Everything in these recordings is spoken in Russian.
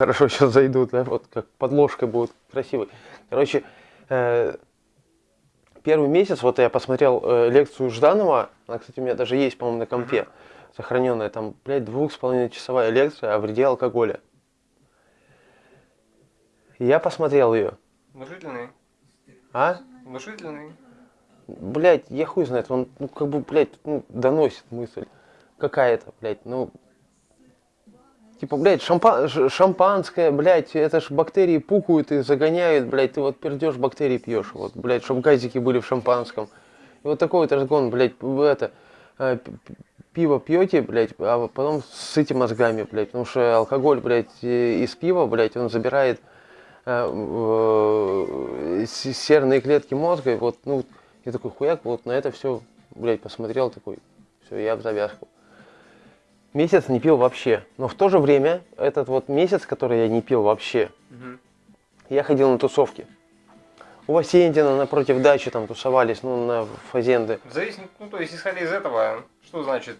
Хорошо сейчас зайдут, да, вот как подложкой будет красивой. Короче, э, первый месяц, вот я посмотрел э, лекцию Жданова, она, кстати, у меня даже есть, по-моему, на компе, сохраненная, там, блядь, двух с половиной часовая лекция о вреде алкоголя. Я посмотрел ее. Внушительный. А? Внушительный. Блять, я хуй знает, он, ну, как бы, блядь, ну, доносит мысль. Какая-то, блядь, ну... Типа, блядь, шампа... шампанское, блядь, это ж бактерии пукают и загоняют, блядь, ты вот пердешь, бактерии пьешь, вот, блядь, чтобы газики были в шампанском. И вот такой вот разгон, блядь, в это, э, пиво пьете, блядь, а потом сыте мозгами, блядь, потому что алкоголь, блядь, из пива, блядь, он забирает э, э, серные клетки мозга, и вот, ну, я такой хуяк, вот на это все, блядь, посмотрел, такой, все, я в завязку. Месяц не пил вообще. Но в то же время, этот вот месяц, который я не пил вообще, я ходил на тусовки. У Васентина напротив дачи там тусовались, ну, на фазенды. Зависит, ну то есть исходя из этого, что значит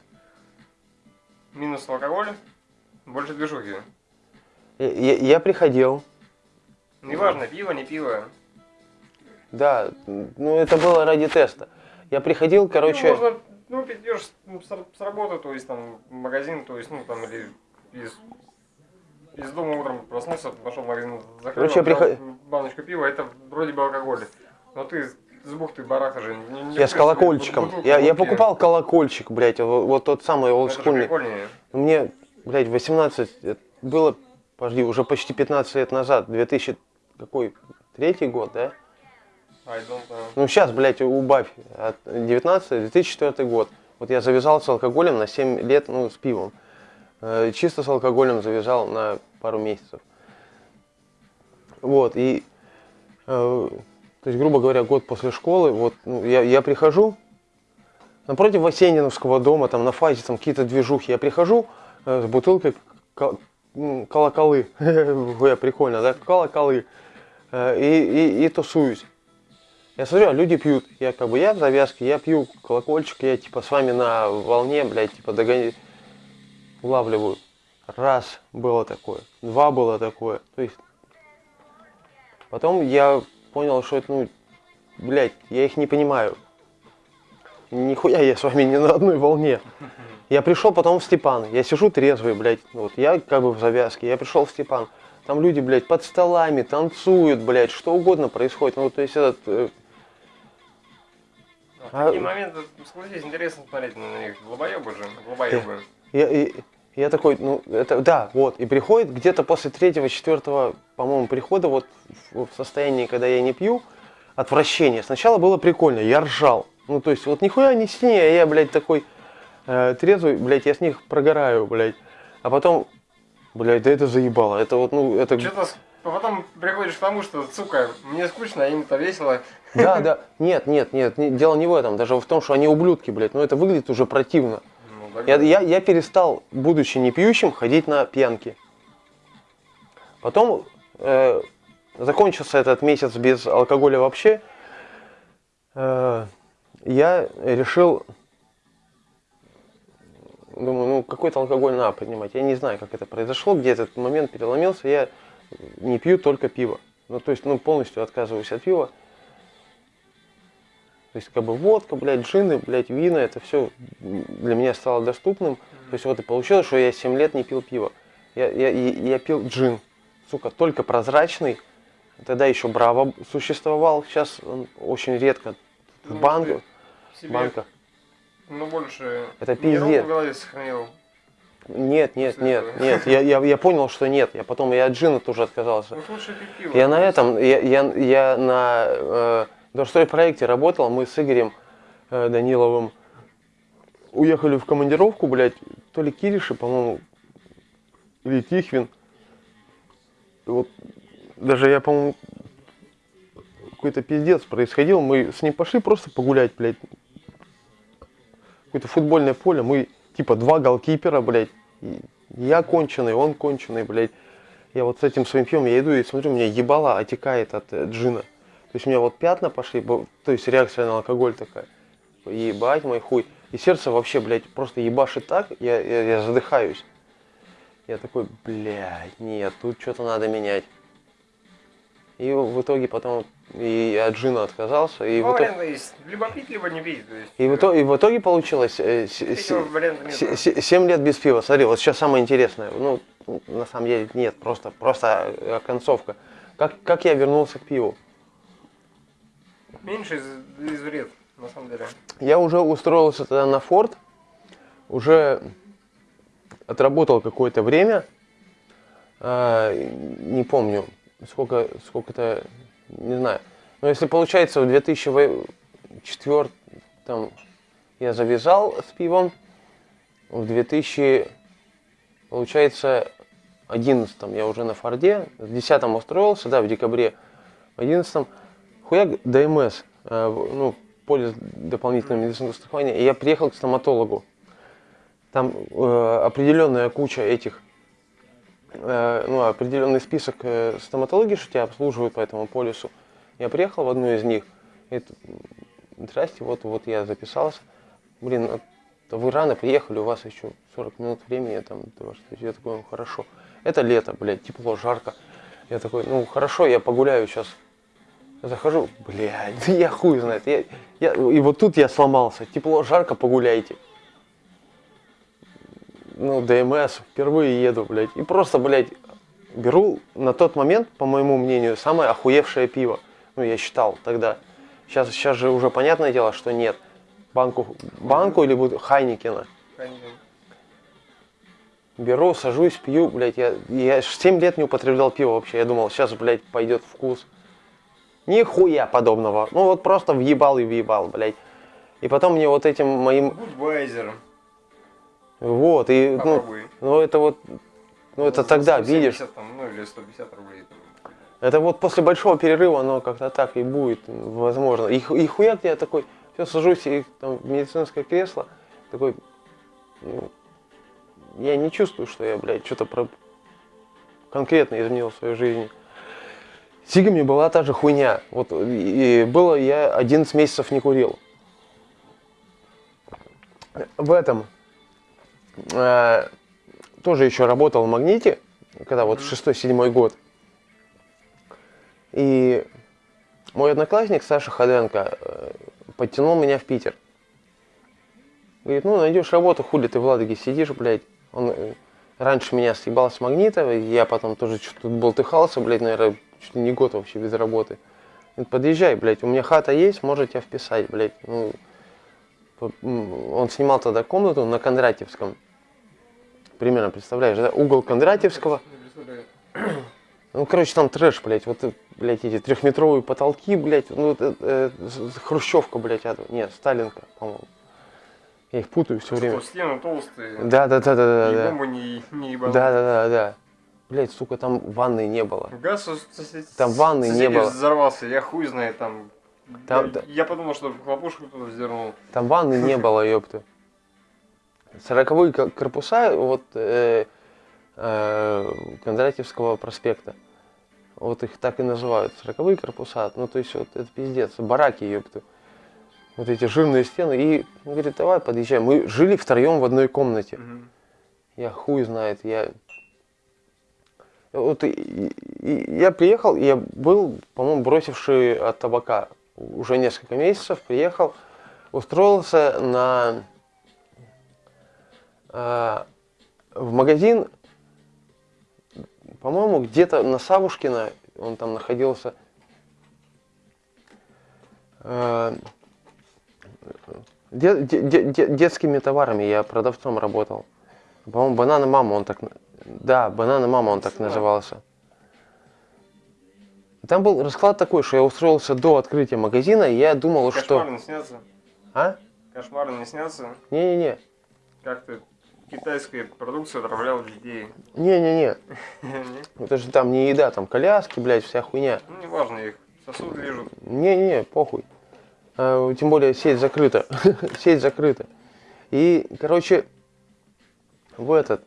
минус алкоголь, больше движухи. Я, я- я приходил, Неважно, пиво, не пиво. да, ну, это было ради теста. Я приходил, короче, Ну, можно, ну, идешь с, ну, с работы, то есть там в магазин, то есть, ну, там, или из, из дома утром проснулся, пошел в магазин, закрыл, Короче, приход- баночку пива, это вроде бы алкоголь. Но ты с бухты бараха же не, не я с колокольчиком. бутылку Я, я покупал колокольчик, блядь, вот, вот тот самый олдскульный. Мне, блядь, 18, это было, подожди, уже почти 15 лет назад, 2000, какой, третий год, да? Ну сейчас, блядь, убавь, от 19 2004 год. Вот я завязал с алкоголем на 7 лет, ну, с пивом. Э, Чисто с алкоголем завязал на пару месяцев. Вот, и, э, то есть, грубо говоря, год после школы, вот, ну, я, я прихожу, напротив Васениновского дома, там, на фазе, там, какие-то движухи, я прихожу э, с бутылкой ко- м, колоколы, прикольно, да, колоколы, Э, и, и, и тусуюсь. Я смотрю, а люди пьют. Я как бы, я в завязке, я пью колокольчик, я типа с вами на волне, блядь, типа догони... улавливаю. Раз было такое, два было такое. То есть, потом я понял, что это, ну, блядь, я их не понимаю. Нихуя я с вами не на одной волне. Я пришел потом в Степан, я сижу трезвый, блядь, ну вот я как бы в завязке, я пришел в Степан. Там люди, блядь, под столами танцуют, блядь, что угодно происходит. Ну, то есть этот А в А- такие моменты, согласись, интересно смотреть на них. Глобоебы же, глобоебы. Я, и- я такой, ну, это, да, вот, и приходит где-то после третьего, четвертого, по-моему, прихода, вот, в, в состоянии, когда я не пью, отвращение. Сначала было прикольно, я ржал. Ну, то есть, вот нихуя не с ней, а я, блядь, такой э, трезвый, блядь, я с них прогораю, блядь. А потом, блядь, да это заебало, это вот, ну, это... Что-то с- потом приходишь к тому, что, сука, мне скучно, а им-то весело. Да, да, нет, нет, нет, не- дело не в этом, даже в том, что они ублюдки, блядь, ну, это выглядит уже противно. Ну, Я, я, я перестал, будучи не пьющим, ходить на пьянки. Потом э, закончился этот месяц без алкоголя вообще. Э, я решил, думаю, ну какой-то алкоголь надо принимать. Я не знаю, как это произошло, где этот момент переломился. Я не пью только пиво. Ну то есть, ну полностью отказываюсь от пива. То есть, как бы водка, блядь, джины, блядь, вина, это все для меня стало доступным. То есть, вот и получилось, что я 7 лет не пил пиво. Я, я, я, я пил джин, сука, только прозрачный. Тогда еще Браво существовал, сейчас он очень редко в Ну, банках. Ну, больше... Это пиздец. в голове сохранил. Нет, нет, После нет, этого. нет, я, я, я понял, что нет. Я потом и от джина тоже отказался. Ну, лучше пить пиво. Я на этом, я, я, я на э, Дорстой проекте работал, мы с Игорем э, Даниловым уехали в командировку, блядь, то ли Кириши, по-моему, или Тихвин. Вот даже я, по-моему, какой-то пиздец происходил. Мы с ним пошли просто погулять, блядь. Какое-то футбольное поле. Мы типа два голкипера, блядь. Я конченый, он конченый, блядь. Я вот с этим своим пьем, я иду и смотрю, у меня ебало отекает от э, джина. То есть у меня вот пятна пошли, то есть реакция на алкоголь такая. Ебать мой хуй. И сердце вообще, блядь, просто ебашит так, я, я, я задыхаюсь. Я такой, блядь, нет, тут что-то надо менять. И в итоге потом и от джина отказался. И, Два в, итоге, есть. Либо пить, либо не пить. Есть, и, в, итоге, и в итоге получилось э, с- с- нет. 7 лет без пива. Смотри, вот сейчас самое интересное. Ну, на самом деле нет, просто, просто э, концовка. Как, как я вернулся к пиву? Меньше из, из вред, на самом деле. Я уже устроился тогда на форт, уже отработал какое-то время, а, не помню, сколько, сколько-то, не знаю. Но если получается в 2004 там, я завязал с пивом, в 2000, получается, 11 я уже на Форде, в 10 устроился, да, в декабре, в 11 хуяк ДМС, э, ну, полис дополнительного медицинского страхования, и я приехал к стоматологу. Там э, определенная куча этих, э, ну, определенный список э, стоматологий, что тебя обслуживают по этому полису. Я приехал в одну из них, и здрасте, вот, вот я записался. Блин, то вы рано приехали, у вас еще 40 минут времени там до вашей встречи». Я такой, ну хорошо. Это лето, блядь, тепло, жарко. Я такой, ну хорошо, я погуляю сейчас. Захожу, блядь, да я хуй знает. Я, я, и вот тут я сломался. Тепло, жарко, погуляйте. Ну, ДМС, впервые еду, блядь. И просто, блядь, беру на тот момент, по моему мнению, самое охуевшее пиво. Ну, я считал тогда. Сейчас, сейчас же уже понятное дело, что нет. Банку, банку или буду Хайникена. Конечно. Беру, сажусь, пью, блядь, я, я 7 лет не употреблял пиво вообще. Я думал, сейчас, блядь, пойдет вкус. Нихуя подобного. Ну вот просто въебал и въебал, блядь. И потом мне вот этим моим... Будвайзер. Вот, и, ну, Попробуй. ну это вот... Ну это За тогда, 170 видишь, Там, ну или 150 рублей. там. это вот после большого перерыва оно как-то так и будет, возможно. И, и хуяк я такой, все, сажусь и там в медицинское кресло, такой, ну, я не чувствую, что я, блядь, что-то про... конкретно изменил в своей жизни. С сигами была та же хуйня. Вот и было я 11 месяцев не курил. В этом э, тоже еще работал в магните, когда вот шестой-седьмой год. И мой одноклассник Саша Ходенко э, подтянул меня в Питер. Говорит, ну найдешь работу, хули ты в Ладоге сидишь, блядь. Он э, раньше меня съебал с магнита, я потом тоже что-то болтыхался, блядь, наверное, чуть ли не год вообще без работы. Подъезжай, блядь, у меня хата есть, можете тебя вписать, блядь. Ну, он снимал тогда комнату на Кондратьевском. Примерно, представляешь, да? Угол Кондратьевского. Ну, короче, там трэш, блядь, вот, блядь, эти трехметровые потолки, блядь, ну, э, э, хрущевка, блядь, это, нет, Сталинка, по-моему. Я их путаю все время. Что стены толстые. Да, да, да, да, да, да. бомбы не, не Да, ебанут. да, да, да. Блядь, сука, там ванны не было. Газ Там ванны не было. взорвался, я хуй знает там. Там- я, да. я подумал, что хлопушку кто-то вздернул. Там ванны не было, ёпта. Сороковые ко- корпуса вот э, э, Кондратьевского проспекта. Вот их так и называют. Сороковые корпуса. Ну, то есть, вот это пиздец. Бараки, ёпта. Вот эти жирные стены. И он говорит, давай подъезжай. Мы жили втроем в одной комнате. Мгм. Я хуй знает, я... Вот и- и- я приехал, я был, по-моему, бросивший от табака уже несколько месяцев, приехал, устроился на... а, в магазин, по-моему, где-то на Савушкина, он там находился, а, де- де- де- де- детскими товарами я продавцом работал. По-моему, банана мама он так... Да, банана мама он так Знаю. назывался. Там был расклад такой, что я устроился до открытия магазина, и я думал, что... Кошмары не снятся. А? Кошмары не снятся. Не-не-не. Как ты китайская продукция отравляла детей. Не-не-не. Не? Это же там не еда, там коляски, блядь, вся хуйня. Ну, неважно, их сосуды лежат. Не-не, похуй. А, тем более сеть закрыта. сеть закрыта. И, короче, в этот...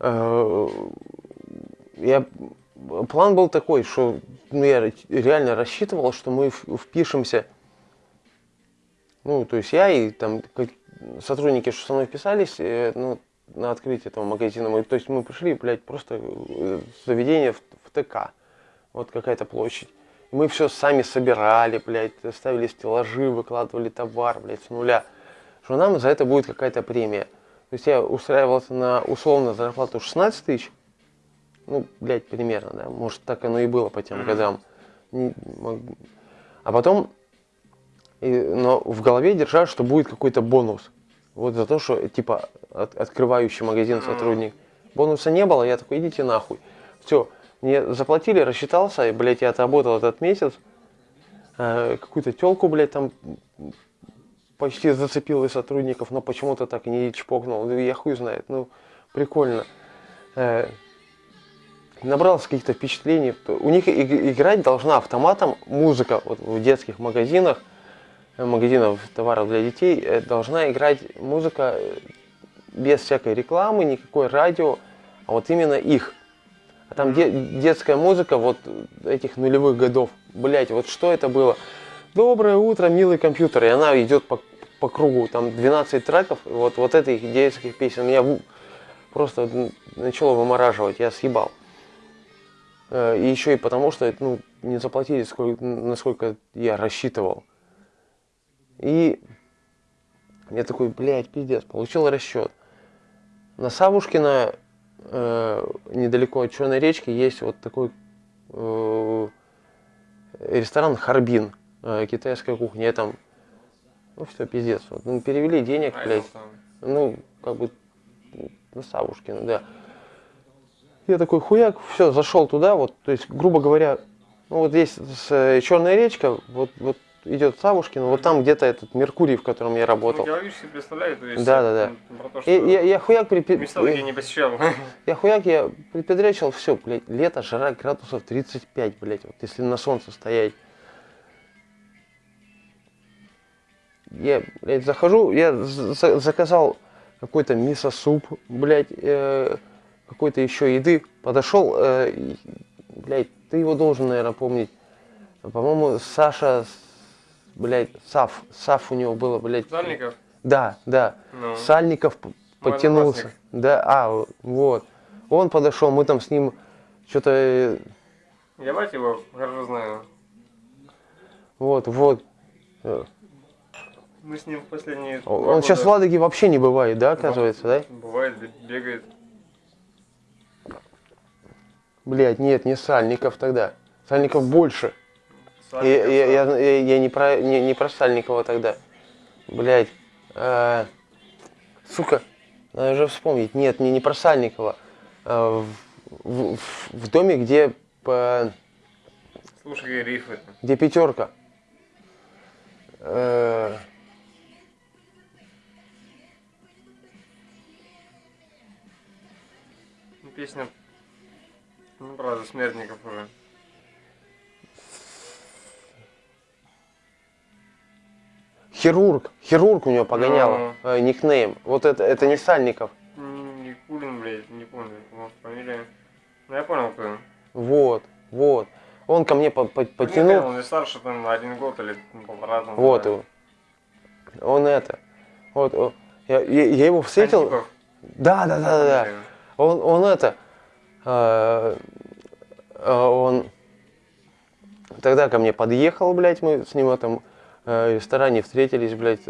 э, я, план был такой, что ну, я реально рассчитывал, что мы впишемся. Ну, то есть я и там сотрудники, что со мной вписались, э, ну, на открытие этого магазина. Мы, то есть мы пришли, блядь, просто э, заведение в, в ТК. Вот какая-то площадь. Мы все сами собирали, блядь, ставили стеллажи, выкладывали товар, блядь, с нуля. Что нам за это будет какая-то премия. То есть я устраивался на условно зарплату 16 тысяч. Ну, блядь, примерно, да. Может, так оно и было по тем годам. А потом, и- но в голове держал, что будет какой-то бонус. Вот за то, что, типа, от- открывающий магазин сотрудник. Бонуса не было, я такой, идите нахуй. Все, мне заплатили, рассчитался, и, блядь, я отработал этот месяц. Э, какую-то телку, блядь, там почти зацепил из сотрудников, но почему-то так не чпокнул. Ну, Я хуй знает, ну, прикольно. Э, набрался каких-то впечатлений. У них играть должна автоматом музыка вот в детских магазинах, э, магазинов товаров для детей, э, должна играть музыка э, без всякой рекламы, никакой радио, а вот именно их. А там де- детская музыка вот этих нулевых годов. Блять, вот что это было? Доброе утро, милый компьютер. И она идет по, по кругу. Там 12 треков. Вот, вот этих детских песен меня просто начало вымораживать. Я съебал. Э, И еще и потому, что ну, не заплатили, сколько, насколько я рассчитывал. И я такой, блядь, пиздец, получил расчет. На Савушкина, э, недалеко от Черной речки, есть вот такой э, ресторан Харбин, э, китайская кухня. Я там, ну все, пиздец. Вот, ну, перевели денег, А, блядь. Ну, как бы на Савушкина, да. Я такой хуяк, все, зашел туда, вот, то есть, грубо говоря, ну вот здесь с, Черная речка, вот, вот идет Савушкина, вот там где-то этот Меркурий, в котором я работал. Ну, я представляю, то есть... Да, да, да. Про то, что И я, я хуяк припи- места такие не посещал. я хуяк, я припедрячил, все, блядь, лето, жара градусов 35, блядь, вот если на солнце стоять. Я, блядь, захожу, я за- заказал какой-то мисо-суп, блядь, э, какой-то еще еды. Подошел, э, блядь, ты его должен, наверное, помнить. По-моему, Саша, с- блядь, Сав, Сав у него было, блядь. Сальников? Да, да. Ну. Сальников подтянулся. Да, а, вот. Он подошел, мы там с ним что-то, Я бать его хорошо знаю. вот, вот. Э, Мы с ним в последние Он сейчас в года- Ладоге вообще не бывает, да, оказывается, да? Бывает, бе- бегает. Блять, нет, не Сальников тогда. Сальников больше. Я, я, я, я- я не, про, не, не про Сальникова тогда. Блять. сука, надо же вспомнить. Нет, не, не про Сальникова. А, в, в- в доме, где, по- Слушай, рифы. где пятерка. Э, Ну, Песня, ну, правда, смертников уже. Хирург. Хирург у него погонял. Ну. э, никнейм. Вот это, это не Сальников. Никулин, блядь, не помню, может, фамилия. Ну, я понял, кто он. Вот, вот. Он ко мне по- по- Подтянул. подтянул. Он не старше, там, на один год или ну, полтора. там, Вот да. его. Он это. Вот, я, я- я его встретил. Антипов, Да, да, да, да, да. Он, он это. э, э, он тогда ко мне подъехал, блядь, мы с ним в э, ресторане встретились, блядь,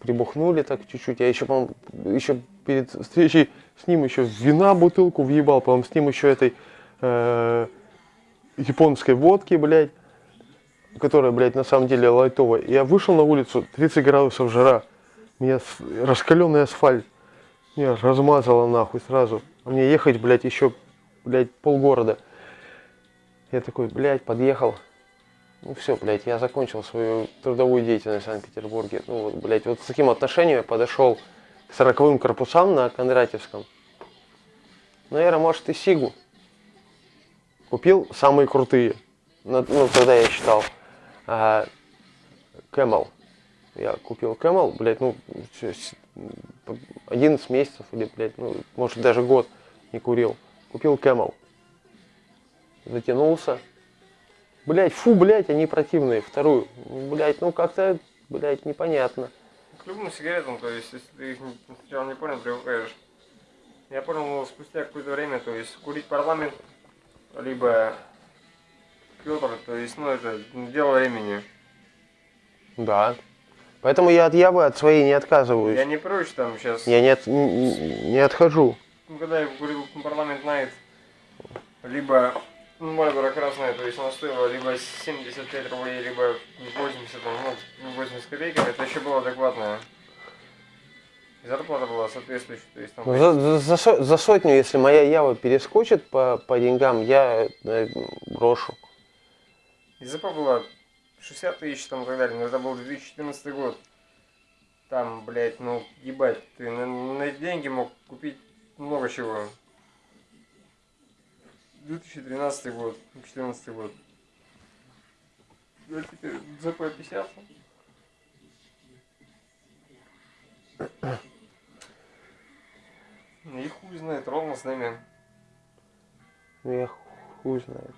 прибухнули так чуть-чуть. Я еще, по еще перед встречей с ним еще вина бутылку въебал, по-моему, с ним еще этой э, японской водки, блядь, которая, блядь, на самом деле лайтовая. Я вышел на улицу, 30 градусов жара, меня раскаленный асфальт, меня размазало нахуй сразу. А мне ехать, блядь, еще, блядь, полгорода. Я такой, блядь, подъехал. Ну все, блядь, я закончил свою трудовую деятельность в Санкт-Петербурге. Ну вот, блядь, вот с таким отношением я подошел к сороковым корпусам на Кондратьевском. Наверное, может и Сигу. Купил самые крутые. Ну, ну, тогда я считал. А. Я купил Camel, блядь, ну, чё, с- м, 11 месяцев или, блядь, ну, может даже год не курил. Купил Camel. Затянулся. Блядь, фу, блядь, они противные. Вторую. Блядь, ну как-то, блядь, непонятно. К любым сигаретам, то есть, если ты их сначала не понял, привыкаешь. Я понял, ну, спустя какое-то время, то есть курить парламент, либо Петр, то есть, ну, это дело времени. Да. Поэтому я от Явы, от своей не отказываюсь. Я не прочь там сейчас, Я не, от- не, не отхожу. ну, когда я курил парламент Найт, либо ну, Мальборо красная, то есть она стоила либо 75 рублей, либо 80, там, ну, 80 копейками, это еще было адекватное. Зарплата была соответствующая, то есть там... Ну, За, за- за со- за сотню, если моя Ява перескочит по, по деньгам, я э, брошу. ИЗП было 60 тысяч там и так далее, но это был 2014 год. Там, блядь, ну, ебать, ты на, на деньги мог купить много чего. 2013 год, 2014 год. А теперь ЗП 50. Ну И хуй знает, ровно с нами. Ну, я хуй знает.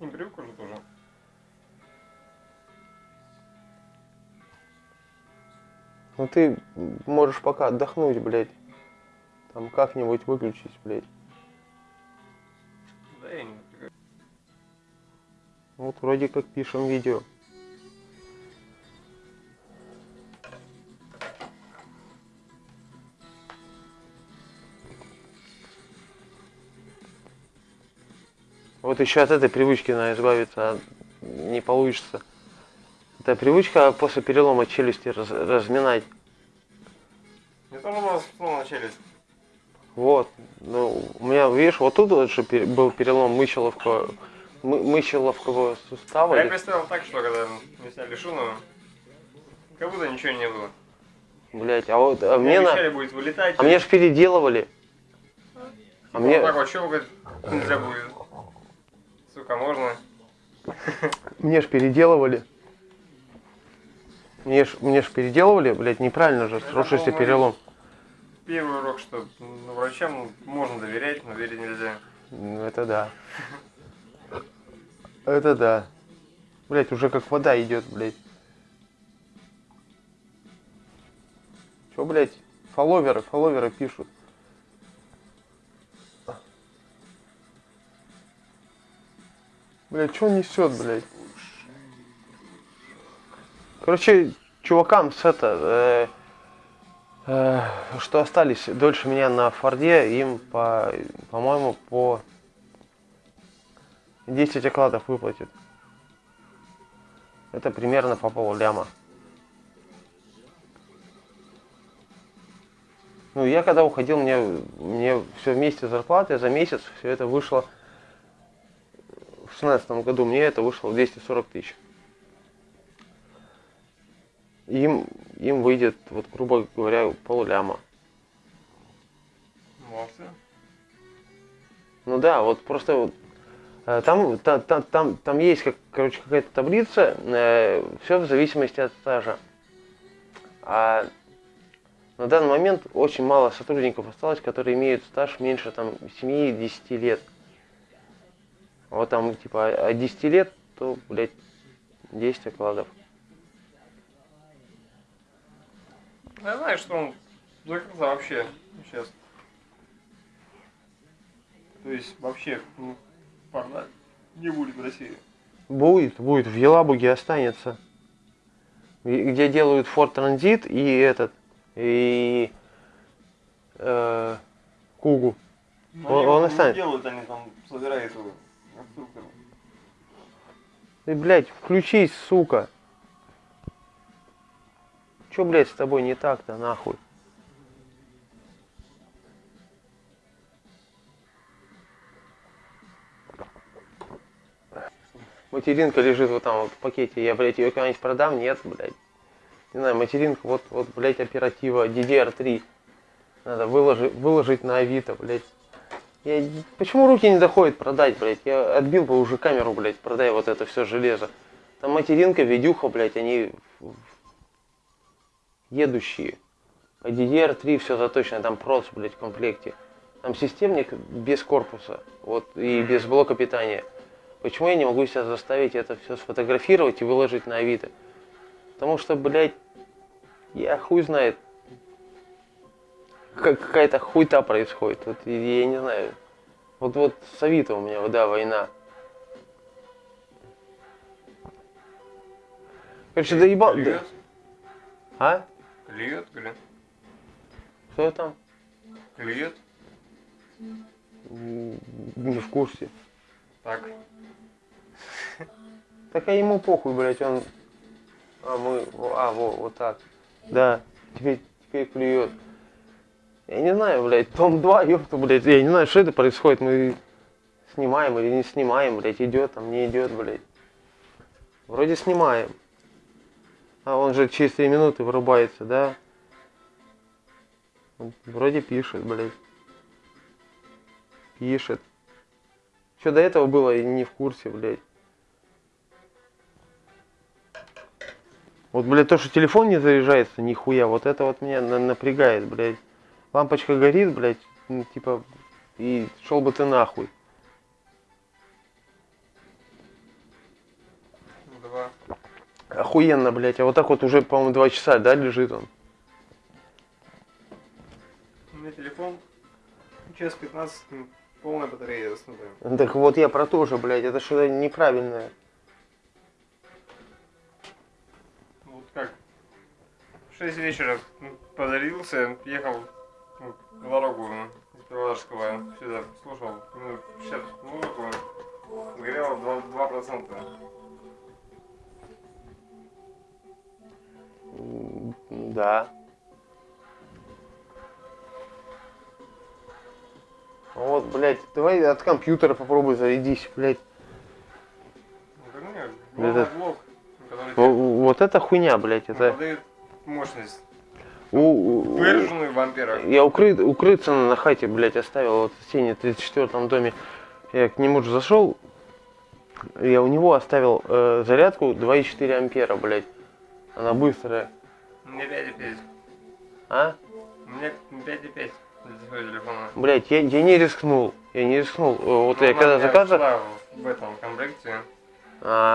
Не привык уже тоже. Ну ты можешь пока отдохнуть, блядь. Там как-нибудь выключить, блядь. Вот вроде как пишем видео. Вот еще от этой привычки надо избавиться, а не получится. Это привычка после перелома челюсти раз- разминать. Мне тоже было смешно начались. Вот. Ну, у меня, видишь, вот тут вот же был перелом мыщеловского, мы- мыщеловского сустава. А я представил так, что когда мне сняли шуну, как будто ничего не было. Блять, а вот а Мне мне, на... будет вылетать. а мне ж переделывали. А мне, так вот щелкать нельзя будет. Сука, можно. мне ж переделывали. Мне ж, мне ж переделывали, блядь, неправильно же, сросшийся перелом. Первый урок, что ну, врачам можно доверять, но верить нельзя. Ну, это да. Это да. Блять, уже как вода идет, блядь. Че, блядь, фолловеры, фолловеры пишут. Блядь, что несет, блядь? Короче, чувакам с это, э, э, что остались дольше меня на Форде, им по, по-моему, по 10 окладов выплатят. Это примерно по полляма. Ну, я когда уходил, мне, мне все вместе зарплаты за месяц, все это вышло в 16 году, мне это вышло в 240 тысяч. Им, им выйдет, вот, грубо говоря, полляма. Ну да, вот просто вот, э, там, та- та- там, там, есть, как, короче, какая-то таблица, все в зависимости от стажа. А на данный момент очень мало сотрудников осталось, которые имеют стаж меньше там 7-10 лет. Вот там типа от 10 лет, то, блядь, 10 окладов. Я знаю, что он закрылся вообще сейчас. То есть вообще, ну, парда не будет в России. Будет, будет, в Елабуге останется. Где делают Ford Transit и этот, и э, Кугу. Но Он- они он не останется. делают, они там собирают его. Ты, блядь, включись, сука. Чё, блядь, с тобой не так-то, нахуй? Материнка лежит вот там вот в пакете. Я, блядь, ее когда-нибудь продам? Нет, блядь. Не знаю, материнка, вот, вот, блядь, оператива DDR3. Надо выложить, выложить на Авито, блядь. Я, почему руки не доходят продать, блядь? Я отбил бы уже камеру, блядь, продай вот это все железо. Там материнка, видюха, блядь, они едущие. По DDR3 все заточено, там прос, блядь, в комплекте. Там системник без корпуса, вот, и без блока питания. Почему я не могу себя заставить это все сфотографировать и выложить на Авито? Потому что, блядь, я хуй знает. как- какая-то хуйта происходит. Вот, я не знаю. Вот вот с Авито у меня, да, война. Короче, доебал. да- Клюет? А? Клюет, блин. Что там? Клюет? Не в курсе. Так. Так а ему похуй, блядь, он... А, мы... А, во, вот так. Да, теперь, теперь клюет. Я не знаю, блядь, том 2, ёпта, блядь, я не знаю, что это происходит, мы снимаем или не снимаем, блядь, идет там, не идет, блядь. Вроде снимаем. А он же через 3 минуты вырубается, да? Он Вроде пишет, блядь. Пишет. Что до этого было, я не в курсе, блядь. Вот, блядь, то, что телефон не заряжается, нихуя, вот это вот меня на- напрягает, блядь. Лампочка горит, блядь, ну, типа, и шел бы ты нахуй. Два. Охуенно, блядь, а вот так вот уже, по-моему, два часа, да, лежит он? У меня телефон. Час 15, м, полная батарея заснутая. Так вот я про то же, блядь, это что-то неправильное. В 6 вечера м, подарился, ехал ну, в дорогу из Павлодарского сюда, слушал минут 60 музыку, горело 2%. 2%. М, Да. Вот, блядь, давай от компьютера попробуй зарядись, блядь. Ну, нет, Это- блок, который Во- Вот это хуйня, блядь, это... подает мощность, У- выраженную в амперах. Я укры... укрыться на хате, блядь, оставил вот в тени 34 доме. Я к нему же зашел, я у него оставил э, зарядку 2,4 ампера, блядь. Она быстрая. Меня 5,5. А? Меня 5,5 для своего телефона. Блядь, я, я не рискнул. Я не рискнул. Э, Вот Ну, я когда заказывал... в этом комплекте. А,